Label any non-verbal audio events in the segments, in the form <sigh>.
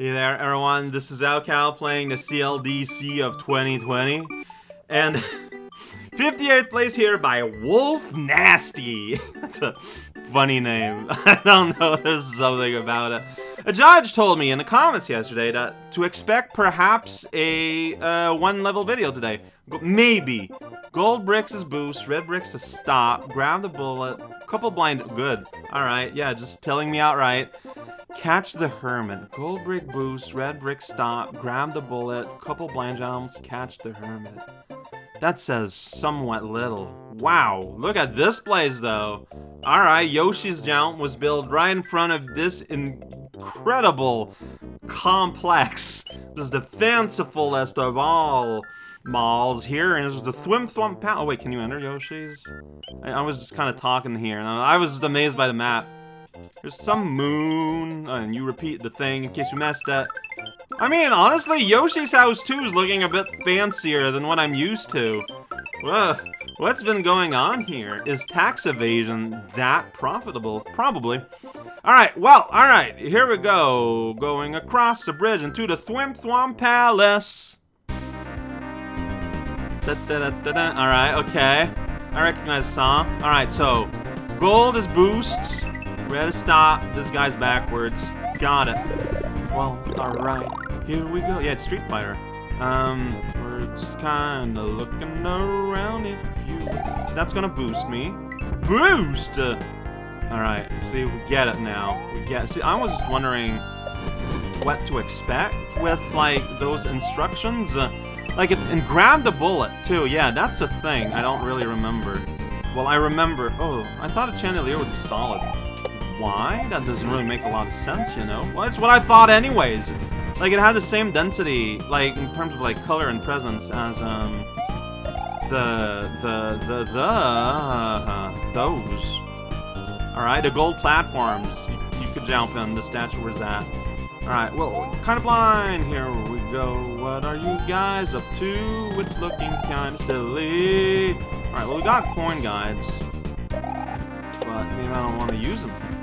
Hey there, everyone. This is Alcal playing the CLDC of 2020. And <laughs> 58th place here by Wolf Nasty. <laughs> That's a funny name. <laughs> I don't know, there's something about it. A judge told me in the comments yesterday that to expect perhaps a uh, one level video today. Maybe. Gold bricks is boost, red bricks is stop, grab the bullet, couple blind, good. Alright, yeah, just telling me outright. Catch the Hermit. Gold brick boost, red brick stop, grab the bullet, couple blind catch the Hermit. That says somewhat little. Wow, look at this place though. Alright, Yoshi's jump was built right in front of this incredible complex. This is the fancifulest of all malls here, and it's the Thwim Thwump Pal- Oh wait, can you enter Yoshi's? I, I was just kind of talking here, and I, I was just amazed by the map. There's some moon, and you repeat the thing in case you messed it. I mean, honestly, Yoshi's house too is looking a bit fancier than what I'm used to. Whoa, what's been going on here? Is tax evasion that profitable? Probably. Alright, well, alright, here we go. Going across the bridge into the Thwim Thwom Palace. Alright, okay. I recognize the song. Alright, so, gold is boost. Red is stop. This guy's backwards. Got it. Well, alright. Here we go. Yeah, it's Street Fighter. Um, we're just kinda looking around if you... So that's gonna boost me. Boost! Alright, see, we get it now. We get... See, I was just wondering what to expect with, like, those instructions. Uh, like, if, and grab the bullet, too. Yeah, that's a thing I don't really remember. Well, I remember... Oh, I thought a chandelier would be solid. Why? That doesn't really make a lot of sense, you know? Well, that's what I thought anyways. Like, it had the same density, like, in terms of, like, color and presence as, um... The... The... The... The... Uh, those. Alright, the gold platforms. You, you could jump in. The statue was at. Alright, well, kind of blind. Here we go. What are you guys up to? It's looking kind of silly. Alright, well, we got coin guides. But maybe I don't want to use them.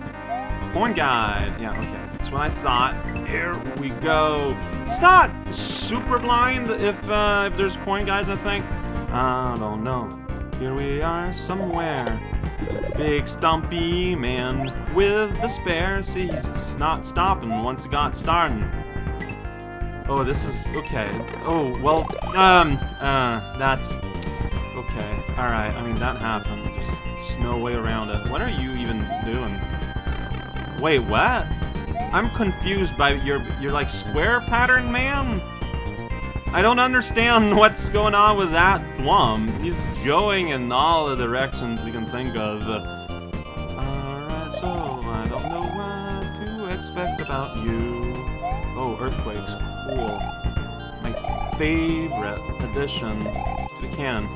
Coin guide. Yeah, okay. That's what I thought. Here we go. It's not super blind if, uh, if there's coin guys, I think. I don't know. Here we are somewhere. Big stumpy man with the spare. See, he's not stopping once he got starting. Oh, this is... okay. Oh, well, um, uh, that's... Okay, alright, I mean, that happened. There's, there's no way around it. What are you even doing? Wait, what? I'm confused by your, your, like, square pattern, man? I don't understand <laughs> what's going on with that Thwum. He's going in all the directions you can think of. Alright, so I don't know what to expect about you. Oh, Earthquake's cool. My favorite addition to the canon.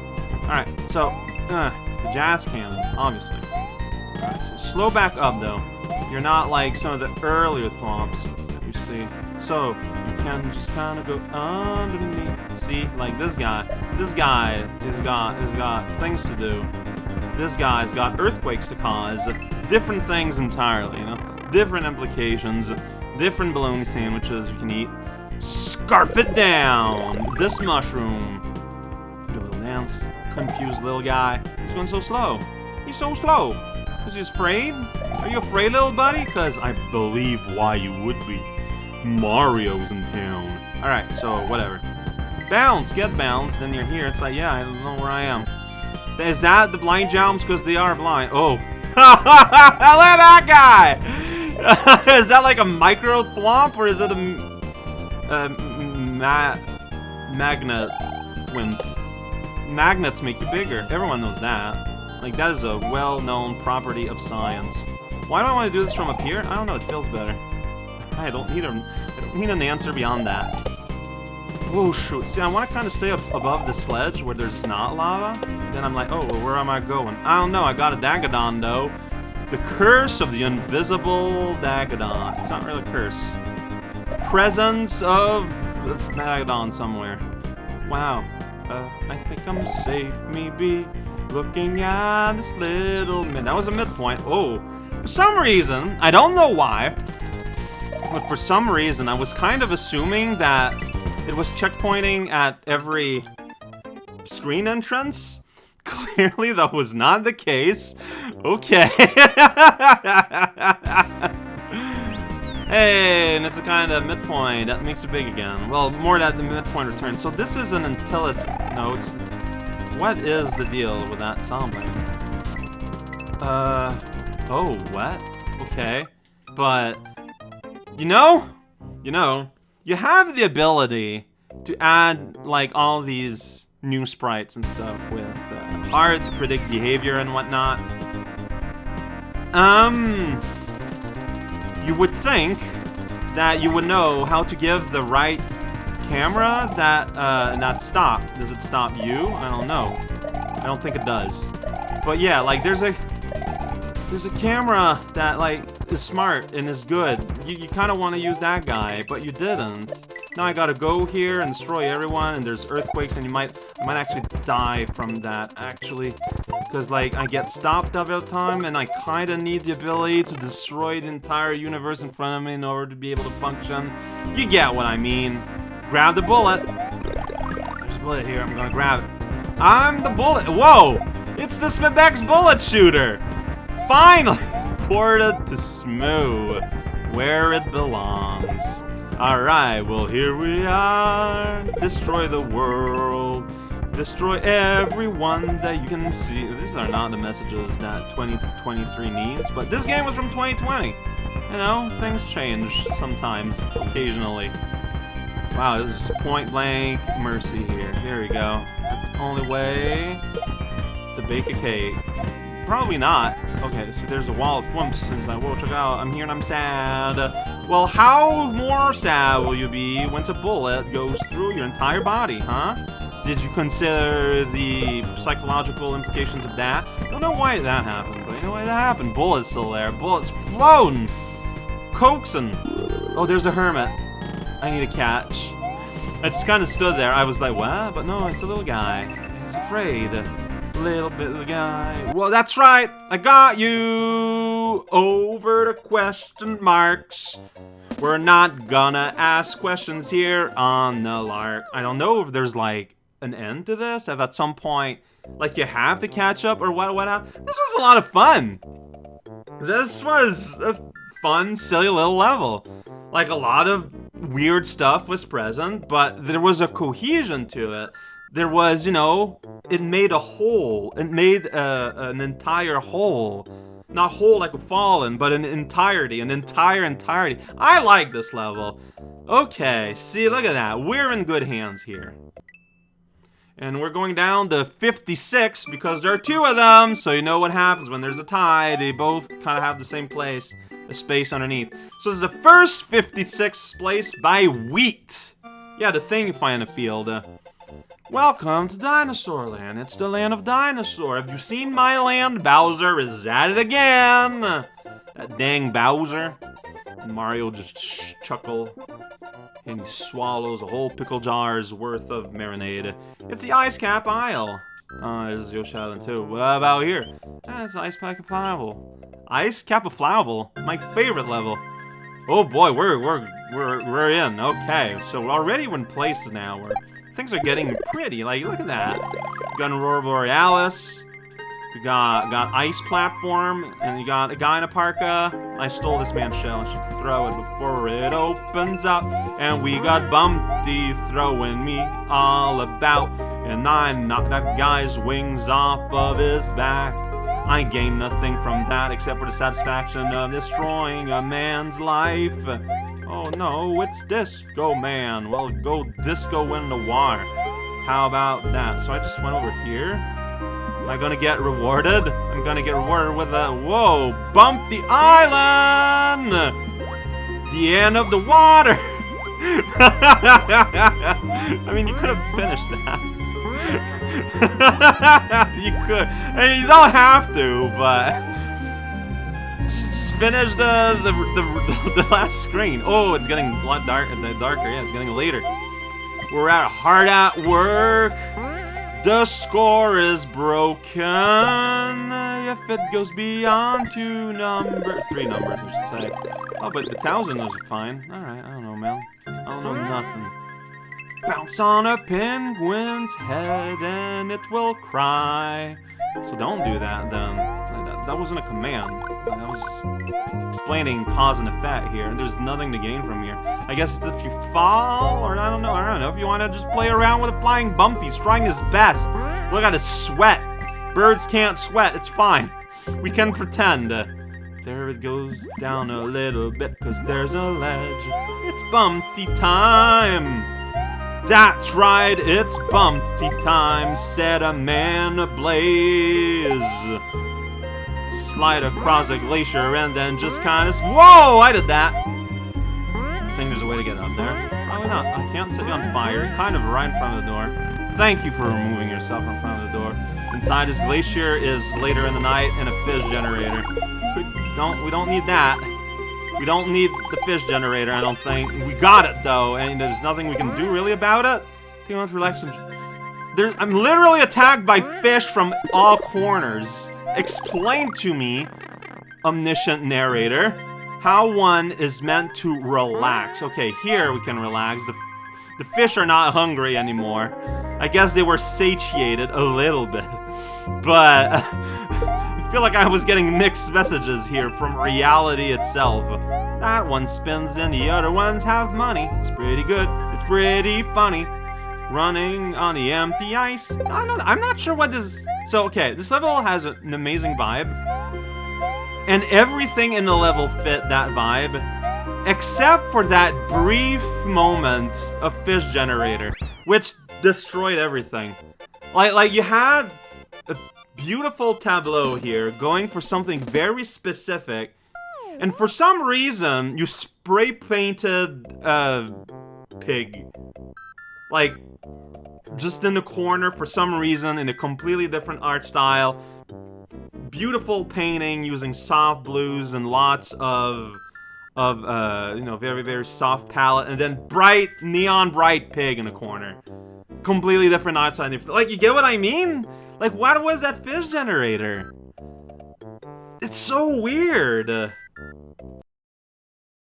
Alright, so, uh, the jazz canon, obviously. So slow back up, though. You're not like some of the earlier thwomps that you see. So, you can just kind of go underneath. See, like this guy. This guy has got, has got things to do. This guy's got earthquakes to cause. Different things entirely, you know? Different implications. Different bologna sandwiches you can eat. Scarf it down! This mushroom. Do a dance. Confused little guy. He's going so slow. He's so slow. Is he afraid? Are you afraid, little buddy? Because I believe why you would be. Mario's in town. Alright, so whatever. Bounce! Get bounce, then you're here. It's like, yeah, I don't know where I am. Is that the blind jumps? Because they are blind. Oh. <laughs> Look at that guy! <laughs> is that like a micro thwomp, or is it a... a ma magnet when magnets make you bigger? Everyone knows that. Like, that is a well-known property of science. Why do I want to do this from up here? I don't know, it feels better. I don't need a, I don't need an answer beyond that. Oh, shoot. See, I want to kind of stay up above the sledge where there's not lava. then I'm like, oh, well, where am I going? I don't know. I got a Dagadon, though. The curse of the invisible Dagadon. It's not really a curse. Presence of Dagadon somewhere. Wow. Uh, I think I'm safe, maybe. Looking at this little mid. That was a midpoint. Oh. For some reason, I don't know why, But for some reason, I was kind of assuming that it was checkpointing at every screen entrance. <laughs> Clearly, that was not the case. Okay. <laughs> hey, and it's a kind of midpoint. That makes it big again. Well, more that the midpoint return. So this is an until it... No, it's... What is the deal with that sound Uh... Oh, what? Okay. But... You know? You know, you have the ability to add, like, all these new sprites and stuff with uh, hard to predict behavior and whatnot. Um, you would think that you would know how to give the right camera that, uh, not stop. Does it stop you? I don't know. I don't think it does. But yeah, like, there's a, there's a camera that, like, is smart and is good. You, you kind of want to use that guy, but you didn't. Now I gotta go here and destroy everyone, and there's earthquakes, and you might, I might actually die from that, actually. Because, like, I get stopped every time, and I kinda need the ability to destroy the entire universe in front of me in order to be able to function. You get what I mean. Grab the bullet. There's a bullet here, I'm gonna grab it. I'm the bullet. Whoa! It's the Smibex bullet shooter! Finally! <laughs> Ported to Smoo, where it belongs. Alright, well here we are. Destroy the world. Destroy everyone that you can see. These are not the messages that 2023 needs, but this game was from 2020. You know, things change sometimes, occasionally. Wow, this is point blank mercy here. Here we go. That's the only way to bake a cake. Probably not. Okay, so there's a wall of thwumps since I will check out. I'm here and I'm sad. Well, how more sad will you be once a bullet goes through your entire body, huh? Did you consider the psychological implications of that? I don't know why that happened, but you know why that happened. Bullet's still there. Bullet's flown! Coaxing. Oh, there's a hermit. I need a catch. I just kind of stood there. I was like, what? But no, it's a little guy. He's afraid little bit of guy. Well, that's right. I got you over the question marks. We're not gonna ask questions here on the lark. I don't know if there's like an end to this. If at some point, like you have to catch up or what, what. This was a lot of fun. This was a fun, silly little level. Like a lot of weird stuff was present, but there was a cohesion to it there was, you know, it made a hole. It made uh, an entire hole. Not whole like a fallen, but an entirety, an entire entirety. I like this level. Okay, see, look at that. We're in good hands here. And we're going down to 56 because there are two of them, so you know what happens when there's a tie. They both kind of have the same place, a space underneath. So this is the first 56 place by wheat. Yeah, the thing you find in the field. Uh, Welcome to Dinosaur Land. It's the land of dinosaur. Have you seen my land? Bowser is at it again. That dang Bowser. Mario just ch chuckle. And he swallows a whole pickle jar's worth of marinade. It's the Ice Cap Isle. Uh, this is Yoshi Island too. What about here? Ah, it's Ice Cap Flavel. Ice Cap of Flavel, my favorite level. Oh boy, we're we're we're we're in. Okay, so we're already in places now. We're Things are getting pretty. Like, look at that. Got Aurora Borealis. We got got Ice Platform, and you got a guy in a parka. I stole this man's shell and should throw it before it opens up. And we got Bumpty throwing me all about. And I knocked that guy's wings off of his back. I gained nothing from that except for the satisfaction of destroying a man's life. Oh no, it's Disco Man. Well, go disco in the water. How about that? So I just went over here. Am I gonna get rewarded? I'm gonna get rewarded with a, whoa, bump the island! The end of the water! <laughs> I mean, you could have finished that. <laughs> you could. I mean, you don't have to, but finish uh, the the, the, <laughs> the last screen. Oh, it's getting a lot dark, darker. Yeah, it's getting later. We're at hard at work. The score is broken. if it goes beyond two numbers. Three numbers, I should say. Oh, but the thousand was fine. Alright, I don't know, man. I don't know nothing. Bounce on a penguin's head and it will cry. So don't do that then. That, that wasn't a command. I was just explaining cause and effect here. And there's nothing to gain from here. I guess it's if you fall, or I don't know, I don't know. If you want to just play around with a flying Bumpty, he's trying his best. Look at his sweat. Birds can't sweat, it's fine. We can pretend. There it goes down a little bit, cause there's a ledge. It's Bumpty time. That's right, it's Bumpty time, set a man ablaze. Slide across a glacier and then just kind of... Whoa, I did that. I think there's a way to get up there. Probably not. I can't set on fire. Kind of right in front of the door. Thank you for removing yourself in front of the door. Inside this glacier is later in the night and a fish generator. We don't, we don't need that. We don't need the fish generator, I don't think. We got it, though, and there's nothing we can do really about it. Too much relax There, I'm literally attacked by fish from all corners. Explain to me, omniscient narrator, how one is meant to relax. Okay, here we can relax. The, the fish are not hungry anymore. I guess they were satiated a little bit. <laughs> But <laughs> I feel like I was getting mixed messages here from reality itself. That one spins and the other ones have money. It's pretty good. It's pretty funny running on the empty ice. I'm not, I'm not sure what this... So, okay, this level has an amazing vibe. And everything in the level fit that vibe. Except for that brief moment of Fish Generator. Which destroyed everything. Like, like you had a beautiful tableau here going for something very specific. And for some reason, you spray painted a uh, pig. Like, just in the corner for some reason in a completely different art style. Beautiful painting using soft blues and lots of of uh, you know very very soft palette and then bright neon bright pig in the corner. Completely different art style. Like you get what I mean? Like what was that fish generator? It's so weird.